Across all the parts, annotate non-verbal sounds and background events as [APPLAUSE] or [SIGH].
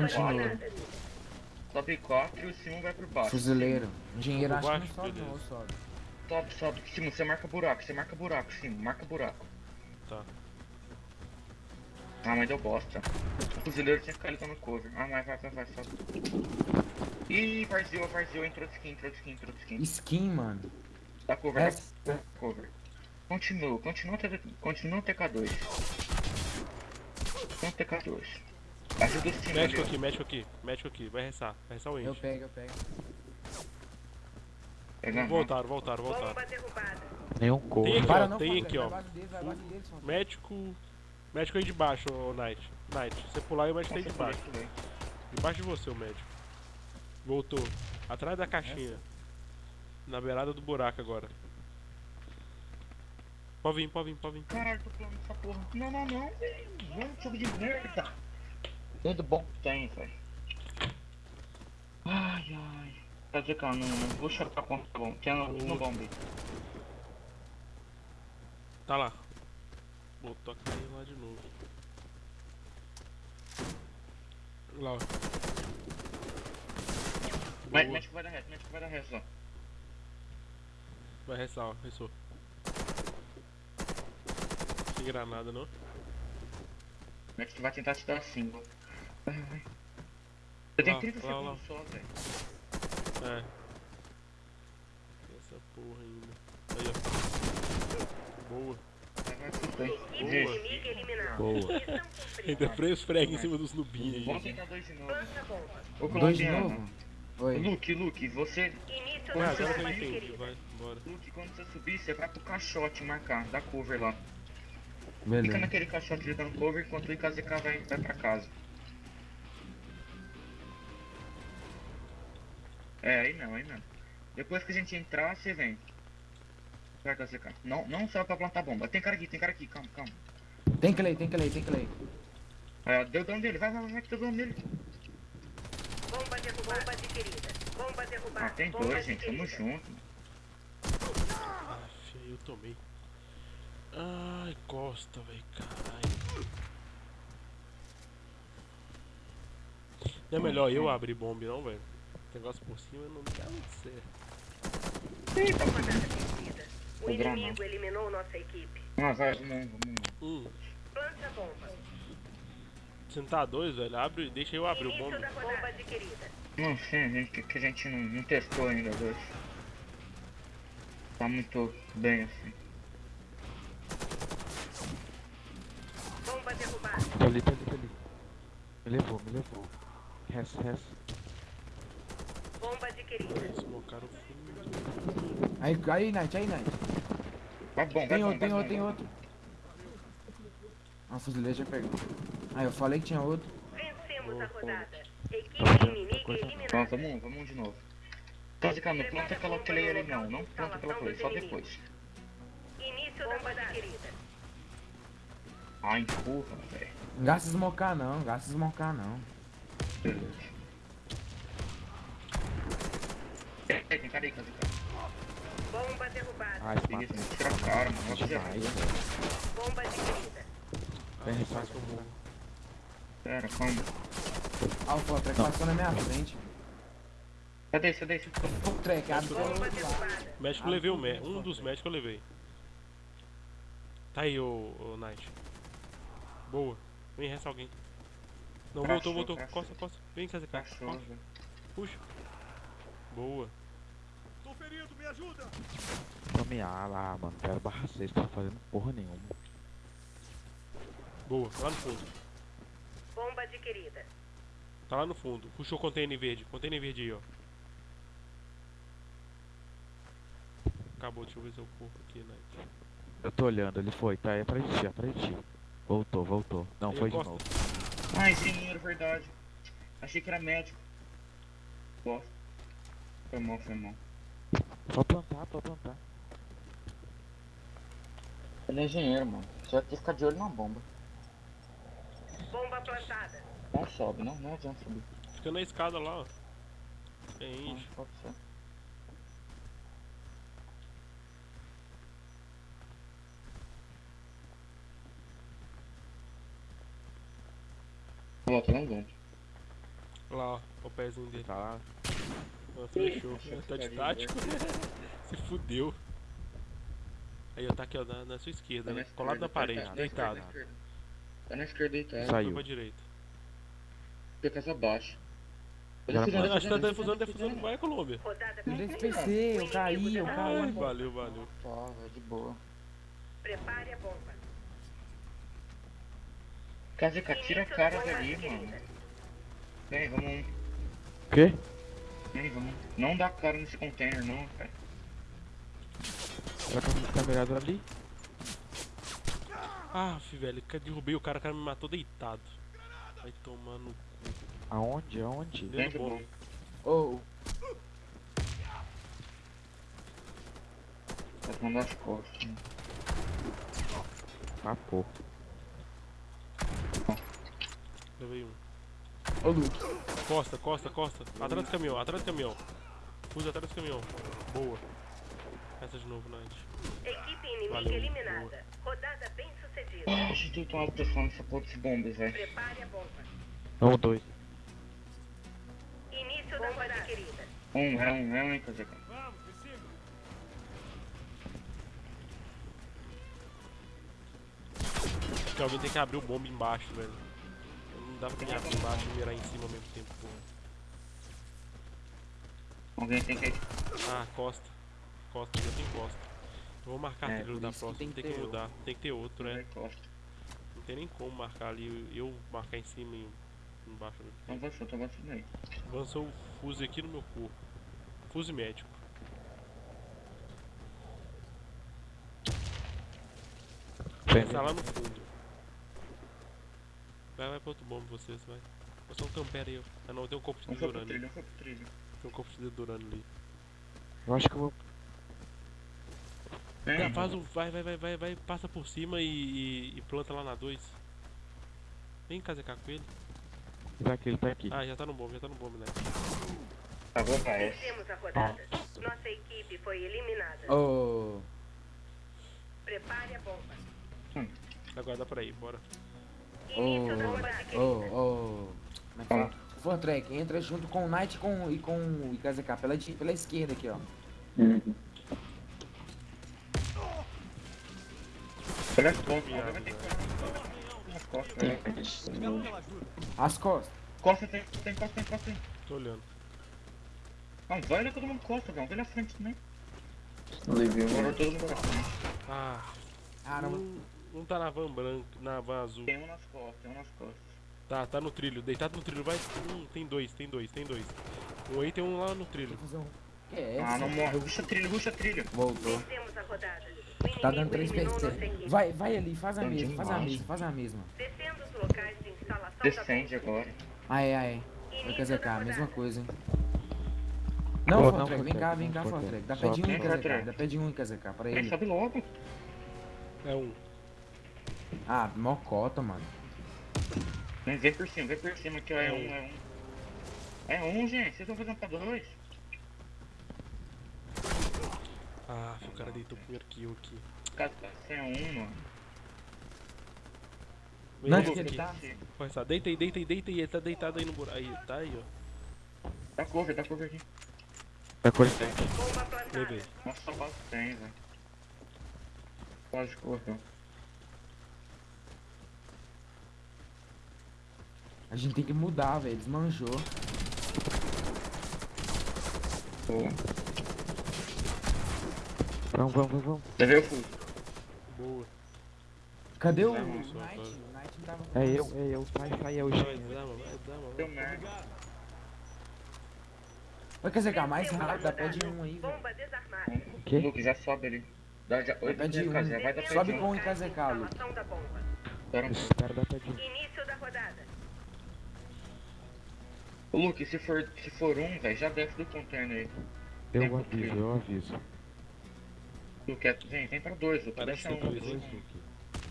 Continua. Sobe 4 e o Simon vai pro baixo. Fuzileiro. Engenheiro acho que não baixo? sobe não, sobe. Sobe, sobe. Simon, você marca buraco, você marca buraco, Simon, marca buraco. Tá. Ah, mas deu bosta. O fuzileiro tinha que ficar ali no cover. Ah, mas vai, vai, vai, sobe. Ih, varzeou, varzeou, entrou de skin, entrou de skin, entrou de skin. Skin, mano. Dá cover, Essa- dá cover. Continua, continua, continua o TK2. Continua o TK2. Ajuda o Simon Médico aqui, médico aqui, médico aqui. Vai restar, vai restar o Eu ente. pego, eu pego. Voltaram, voltaram, voltaram. Nenhum Tem cover. aqui, Para ó, não, tem aqui, ó. deles. Médico. Médico aí de baixo, ô Knight. Knight, você pular e o médico tá aí de baixo. Debaixo de você, o médico. Voltou. Atrás da caixinha. Na beirada do buraco agora. Pode vir, pode vir, pode vir. Caralho, tô pulando essa porra. Não, não, não, velho. Vamos, jogo de merda. Tudo bom que tem, velho. Ai, ai. Quer dizer, cara, não, não vou chorar conta, tá bom. Tinha no, no bombe. Tá lá. Voltou a cair lá de novo. Lá, ó. Boa. médico vai dar resto, médico vai dar resto, ó. Vai restar, ó. Restou. Sem granada, não? Médico vai tentar te dar single. Vai, vai. Você tem Lá, 30 lá, lá. segundos só, velho. É. Essa porra ainda. Aí, ó. Boa. Boa. Cumprida. Ainda freio os frega em cima dos nubinhos Vamos aí. tentar dois de novo. Ô, Dois de novo? Oi. Luke, Luke, você. Início Ah, eu entendi. adquirida. Vai, bora. Luke, quando você subir, você vai pro caixote marcar, dá cover lá. Fica Beleza. naquele caixote ali dando cover enquanto o IKZK vai, vai pra casa. É, aí não, aí não. Depois que a gente entrar, você vem. Vai, IKZK. Não, não só pra plantar bomba. Tem cara aqui, tem cara aqui, calma, calma. Tem clay, tem clay, tem clay. É, deu dano dele, vai, vai, vai, que deu dano dele. Bomba derrubada. Bomba adquirida. Bomba derrubada. Ah, tem Bomba dois, gente, tamo junto. Aff, aí eu tomei. Ai, costa, velho, caralho. Não é melhor eu abrir bomba, não, velho? Negócio por cima não dá muito certo. Rodada vencida. O granada. inimigo eliminou nossa equipe. Ah, vai, vamos, vamos. Hum, Plante a bomba. você não tá dois, velho? Abre, deixa eu abrir o bomba. bomba. Não sei, gente, que, que a gente não, não testou ainda, dois. Tá muito bem assim. Bomba derrubada. Tá ali, tá ali, tá ali. Me levou, me levou. Res, res. Aí, aí, Knight, aí, Knight. Vai bom, vai Tem bom, outro, tem vai outro, tem outro. Ah, o fuzileiro já pegou. Ah, eu falei que tinha outro. Vencemos a rodada. Equipe Tá, inimiga eliminada. vamos, vamos de novo. Quase não planta aquela play ali não, não planta aquela play, só depois. Início da adquirida. Ah, empurra, velho. Não gasta smocar não, gasta smocar não. Beleza. Cara aí, cara. Bomba derrubada. Ai, esse Beleza, mata. mano, tira a cara, mano. Fazer Demais, velho. Bomba adquirida. Vem, Ah, ressalta. faz com o bomba. Pera, calma. Ah, o Fotrek passou na minha frente. Cadê, cadê esse? Fotrek, abre pelo Bomba derrubada. Médico levei o mé um dos médicos eu levei. Tá aí, ô, ô Knight. Boa. Vem, resta alguém. Não, voltou, voltou. Costa, costa. Vem, KZK. Cachorro, Costa. Velho. Puxa. Boa. Tome A lá, mano. Quero barra 6, tá fazendo porra nenhuma. Boa. Lá no fundo. Bomba adquirida. Tá lá no fundo. Puxou o container verde. Container verde aí, ó. Acabou, deixa eu ver se eu corro aqui, Knight. Eu tô olhando, ele foi, tá aí pra ti, é pra ti. Voltou, voltou. Não, Aí, foi de novo. Ah, engenheiro, verdade. Achei que era médico. Bosta. Foi mal, foi mal. Só plantar, só plantar. Ele é engenheiro, mano. Você vai ter que ficar de olho na bomba. Bomba plantada. Não sobe, não, não adianta subir. Fica na escada lá, ó. É enche. pode ser. Ó, tá lá dentro. Olha lá, ó, o pezinho dele. Tá lá. Fechou. Ih, Tá de tático. [LAUGHS] Se fudeu. Aí, ó, tá aqui, ó, na, na sua esquerda, Tá né? na Colado na esquerda, parede, tá na esquerda, deitado. Tá na esquerda deitado. Foi Saiu. pra direita. Fica casa abaixo. Já. Acho que tá fazendo, defusando, fazendo, defusando, vai, Colômbia. Rodada Eu concluída. PC, eu caí, eu tá caí. Ai, valeu, valeu. Tá, de boa. Prepare a bomba. Kazuka, tira a cara dali, mano. Vem, vamos. O quê? Vem, vamos. Não dá cara nesse container, não, cara. Será que eu tá mirado ali? Ah, velho, que derrubei o cara, o cara me matou deitado. Vai tomar no Aonde? Aonde? dentro do. Ô, Tá mandando as costas. né? Ah, pô. Levei um. Luke. Costa, costa, costa. Atrás do caminhão, atrás do caminhão. Fuja atrás do caminhão. Boa. Essa de novo, Night. Equipe inimiga Valeu, eliminada. Rodada bem sucedida. Ah, a gente tem que tomar proteção nessa porra desse bombas, velho. Prepare a bomba. Um, dois. Início da bomba adquirida. Um, é um, é um, hein. Porque alguém tem que abrir o bomba embaixo, velho. Não dá pra quem abrir embaixo e mirar em cima ao mesmo tempo, porra. Alguém tem que. Ah, costa. Costa, já tem costa. Eu vou marcar É, trilho por da que próxima, tem tem que que ter mudar. Tem que ter outro, né? Não tem nem como marcar ali, eu marcar em cima e embaixo. avançou, tá avançando aí. Avançou o fuse aqui no meu corpo. Fuse médico. Vem, Tá lá no fundo. Vai, vai pro outro bombo vocês, vai. Eu sou um campera aí, ó. Ah não, tem um corpo de Um dedurano trilho, um trilho. Tem um corpo de dedurano ali. Eu acho que eu vou. Vem, Já faz o. Vai, vai, vai, vai, vai, passa por cima e, e, e planta lá na 2. Vem casecar com ele. Já que ele tá aqui. Ah, já tá no bombo, já tá no bombo, né? Tá bom, vai. Vencemos a rodada. Nossa equipe foi eliminada. Ô, Prepare a bomba. Agora dá pra ir, bora. Como é que fala? Fortrek, entra junto com o Knight e com, e com o IKZK pela, pela esquerda aqui, ó. Olha as costas, agora vai ter que As costas, velho. As costas. Costa tem, tem costa, tem costa, tem. Tô olhando. Não, vai olhar todo mundo costa, velho. Vai na frente também. Levei Agora um. todo mundo pra frente. Ah, Caramba. um, um tá na van branca, na van azul. Tem um nas costas, tem um nas costas. Tá, tá no trilho, deitado no trilho, vai. Hum, tem dois, tem dois, tem dois. Um aí tem um lá no trilho. Que é Ah, não morre. Ruxa trilho, ruxa trilho. Voltou. Tá dando inimigo 3 eliminou nossa PC. Vai, vai ali, faz a Entendi mesma, faz a mesma, faz a mesma. Descendo os locais de instalação Descende agora. Aê, aê. Início IKZK, da a mesma coisa, hein. Não, Pô, Fortrek, não, vem cá, vem cá, Fortrek. Dá pé de um IKZK, Fortrek. dá pé de um IKZK pra Vem, ele. sobe logo. É um. Ah, mocota, mano. Vem, vem por cima, vem por cima aqui, ó. É um, é um. É um, gente. Vocês estão fazendo pra dois. Ah, o cara deitou o primeiro kill aqui. Cara, você é um, mano. Vem Não, que ele aqui. tá- só, deita aí, deita aí, deita aí. Ele tá deitado aí no buraco. Aí, tá aí, ó. Dá cover, dá cover aqui. Tá com ele. Bomba plantada. Levei. Nossa, só base tem, velho. Pode correr. A gente tem que mudar, velho. Desmanjou. Boa. Vamos, vamos, vamos, vamos. Levei o fuso. Boa. Cadê o Knight? moço, O vai. Knight não tava com É nós. eu, é eu. Sai, sai, é o dá, dá, mano. Deu merda. Vai IKZK, mais Vencemos a rápido, dá pé de um aí, velho. Bomba desarmada. Quê? Luke, já sobe ali. Dá, já, oito pé de um. Sobe com o IKZK, Lu. Instalação da bomba. Espera dar pé de um. Início da rodada. Ô, Luke, se for, se for um, velho, já desce do container aí. Eu Tempo aviso, trilho. eu aviso. Luke, é- vem, vem pra dois, Luke. Parece Deixa um, dois, dois, Dois. Luke.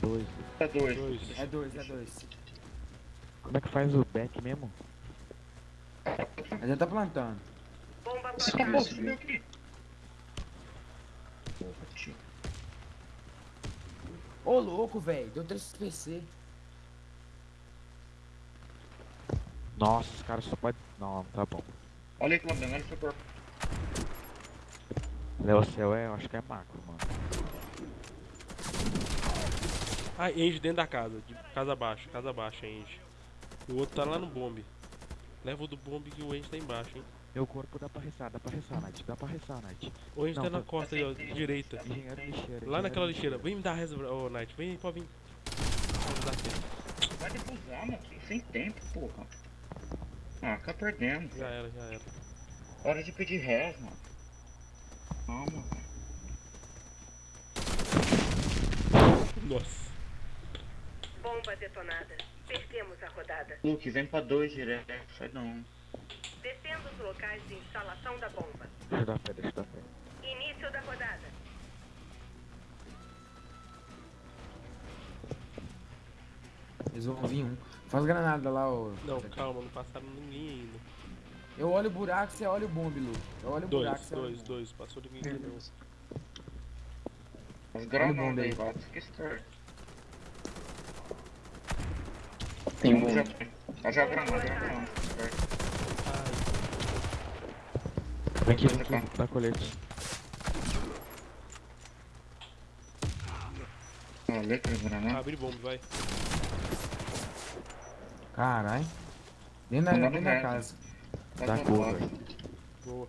Dois. Tá dois. Dois. É dois, é dois. Como é que faz o back mesmo? A gente tá plantando. Bomba Tá bom, plantada. subiu aqui. Porra, tio. Ô, louco, velho. Deu 3 PC. Nossa, os caras só podem. Não, tá bom. Olha aí, Colombiano, olha o seu corpo. Léo Céu é, eu acho que é macro, mano. Ah, Ange dentro da casa. De casa abaixo, casa abaixo, Ange. O outro tá lá no bombe. Leva o do bombe que o Ange tá embaixo, hein. Meu corpo dá pra resar, dá pra resar, Night. Dá pra resar, Night. O Não, tá na tô- costa aí, ó, direita. Engenheiro lixeira. Lá naquela lixeira. Vem me dar a reza, ô Knight. Vem, pode vir. Vai defusar, mano. Sem tempo, porra. Ah, tá perdendo. Já era, já era. Hora de pedir res, mano. Calma, velho. Nossa. Bomba detonada. Perdemos a rodada. Luke, vem pra dois direto. Sai não. Descendo os locais de instalação da bomba. Deixa eu dar fé, deixa eu dar fé. Início da Eles vão vir um. Faz granada lá, ô. Não, calma, não passaram ninguém ainda. Eu olho o buraco, você olha o bombe, Lu. Eu olho o buraco, Dois, você olha dois, bombe. dois. Passou ninguém ainda não. As granadas daí. aí, vai. Que história. Tem bomba. já, já granada, já granada. Vem aqui, vem aqui, dá colete. Ah, letra granada. abre bomba, vai. Caralho. Dentro da, Mandando dentro da casa. Tá Dá do cor, velho. Boa.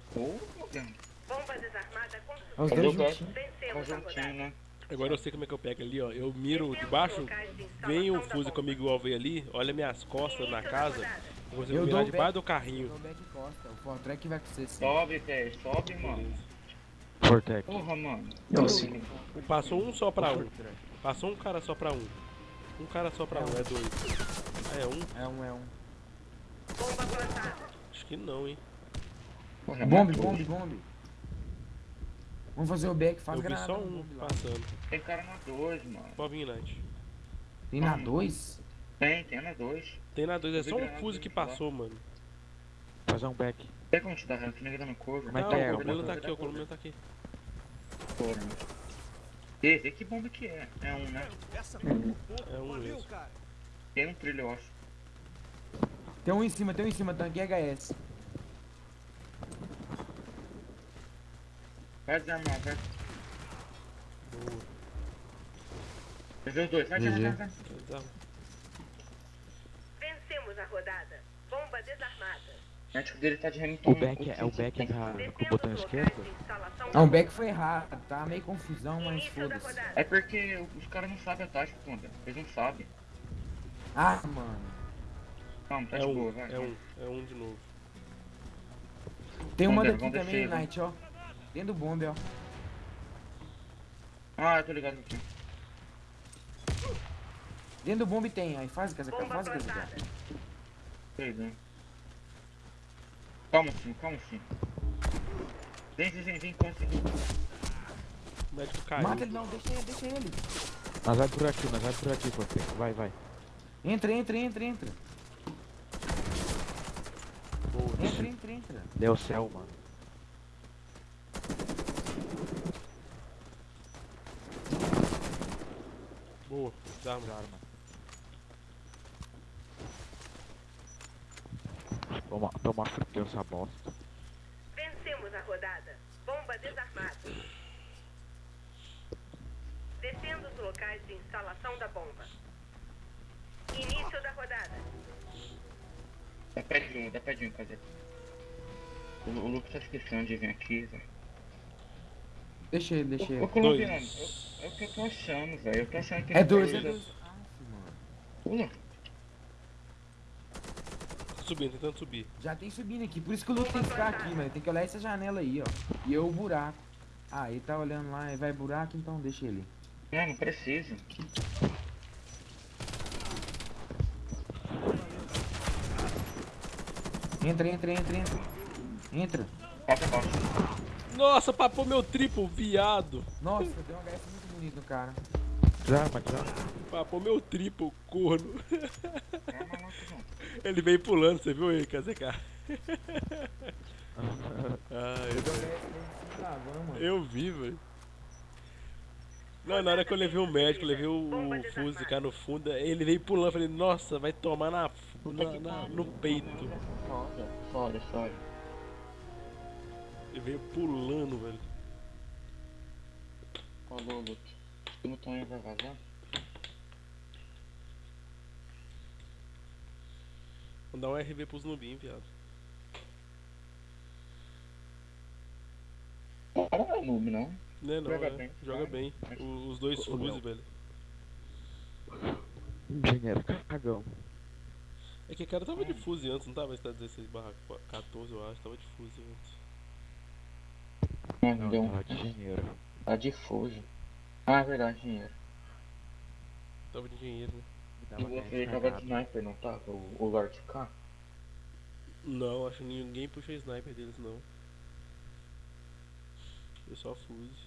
Bomba desarmada com É os dois o juntinhos. Conjuntinho, né? Agora eu sei como é que eu pego ali, ó. Eu miro de baixo, de vem o da bomba. comigo igual veio ali, olha minhas costas na da casa, eu consigo Eu mirar dou debaixo back. do carrinho. O back costa. O Fortrek vai com você sim. Sobe, velho. Sobe, mano. Porra, mano. Eu. Passou um só pra um. Passou um cara só pra um. Um cara só pra um, é dois. É um? É um, é um. Bomba plantada. Acho que não, hein. Porra, Bombe, bombe, bombe. Vamos fazer o back, faz eu vi granada só um passando. Tem cara na 2, mano. Pode vir, Night. Tem na 2? Tem, tem na 2. Tem na dois, é só um Fuse que passou, mano. Fazer um back. Tem como te dar? Tu nega dando cover. Como é Não, que é? o vou- tá aqui, ó, o colombiano tá aqui. Porra, mano. Ê, vê que bomba que é. É um, né? É um mesmo. Tem um trilho, eu acho. Tem um em cima, tem um em cima, tanque HS. Vai desarmar, vai. Boa. Fazer os dois. Vai, vai. Vencemos a rodada. Bomba desarmada. O médico dele tá de Hamilton. O back é o back com o botão esquerdo? Não, o back foi errado. Tá meio confusão, mas foda-se. É porque os caras não sabem a tática, Panda. Eles não sabem. Ah, mano. Calma, tá É de um, boa, vai. é um, é um de novo. Tem uma daqui também, descer, Knight, ó. Dentro do bombe, ó. Ah, eu tô ligado aqui. Dentro do bombe tem, aí faz casa, faz casa. Sei, né? Calma, sim, calma, sim. Vem, vem, vem, vem, consegui. O médico caiu. Mata ele não, deixa ele, deixa ele. Mas vai por aqui, mas vai por aqui, Fortec. Vai, vai. Entra, entra, entra, entra. Boa. Entra, entra, entra. Deu céu, mano. Boa. Desarma. Arma. Toma, toma frio essa bosta. Vencemos a rodada. Bomba desarmada. Descendo os locais de instalação da bomba. Início da rodada. Dá pé de um, dá pé de um, cadê? O, o Lucas tá esquecendo de vir aqui, velho. Deixa ele, deixa Ô, ele. colombiano, Dois. eu- é o que eu tô achando, velho. Eu tô achando que É dois, tá- é dois. Pula. Subindo, tentando subir. Já tem subindo aqui, por isso que o Luke tem que ficar aqui, mano. Tem que olhar essa janela aí, ó. E eu o buraco. Ah, ele tá olhando lá e vai buraco, então deixa ele. Não, não precisa. Entra, entra, entra, entra. Entra. Passa. Nossa, papou meu triplo, viado. Nossa, deu um HS muito bonito no cara. Desarma, desarma. Papou meu triplo, corno. Não. Ele veio pulando, você viu ele, KZK? [LAUGHS] Ah, eu, eu vi, velho. Não, na hora que eu levei o médico, levei o, o Fuse cá no fundo, ele veio pulando, falei, nossa, vai tomar na, na- na- no peito. Foda, foda, foda. Ele veio pulando, velho. Falou, Luke. O botão aí vai vazar? Vou dar um RV pros nubinhos, viado. Não é noob, não. Não é não, Joga é. bem, Joga bem. O- os dois Fuse, Léo. velho. Engenheiro cagão. É que o cara tava de Fuse antes, não tava? Esse tá 16 barra 14, eu acho, tava de Fuse antes. Não, Não, deu tava de engenheiro. Tá difuso. Ah, é verdade, dinheiro. Tava de engenheiro, né? E Tava você tava de sniper, não tava? O, o Lord K? Não, acho que ninguém puxa sniper deles, não. Eu só Fuse.